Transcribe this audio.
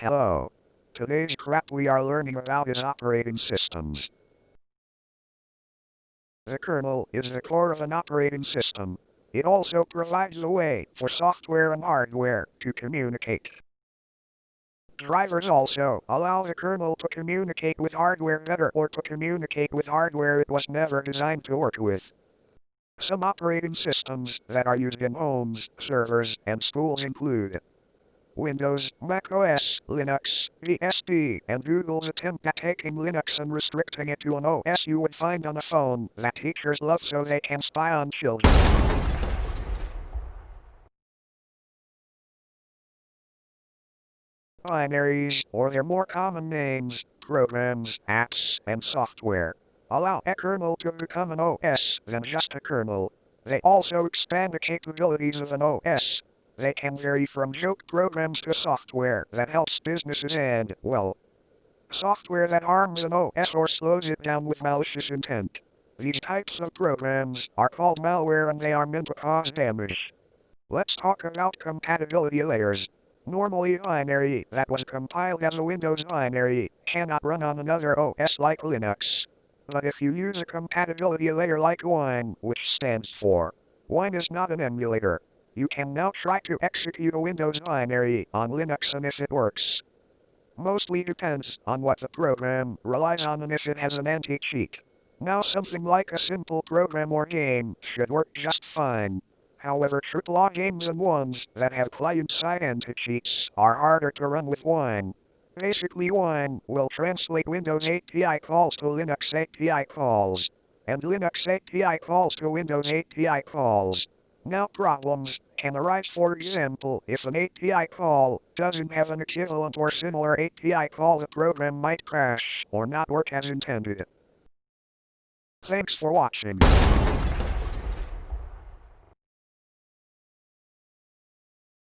Hello. Today's crap we are learning about is operating systems. The kernel is the core of an operating system. It also provides a way for software and hardware to communicate. Drivers also allow the kernel to communicate with hardware better or to communicate with hardware it was never designed to work with. Some operating systems that are used in homes, servers, and schools include Windows, Mac OS, Linux, BSD, and Google's attempt at taking Linux and restricting it to an OS you would find on a phone that teachers love so they can spy on children. Binaries, or their more common names, programs, apps, and software, allow a kernel to become an OS than just a kernel. They also expand the capabilities of an OS. They can vary from joke programs to software that helps businesses and, well, software that harms an OS or slows it down with malicious intent. These types of programs are called malware and they are meant to cause damage. Let's talk about compatibility layers. Normally a binary that was compiled as a Windows binary cannot run on another OS like Linux. But if you use a compatibility layer like Wine, which stands for Wine is not an emulator, you can now try to execute a Windows binary on Linux and if it works. Mostly depends on what the program relies on and if it has an anti-cheat. Now something like a simple program or game should work just fine. However, AAA games and ones that have client-side anti-cheats are harder to run with Wine. Basically Wine will translate Windows API calls to Linux API calls, and Linux API calls to Windows API calls. Now problems can arise for example if an API call doesn't have an equivalent or similar API call the program might crash or not work as intended. Thanks for watching.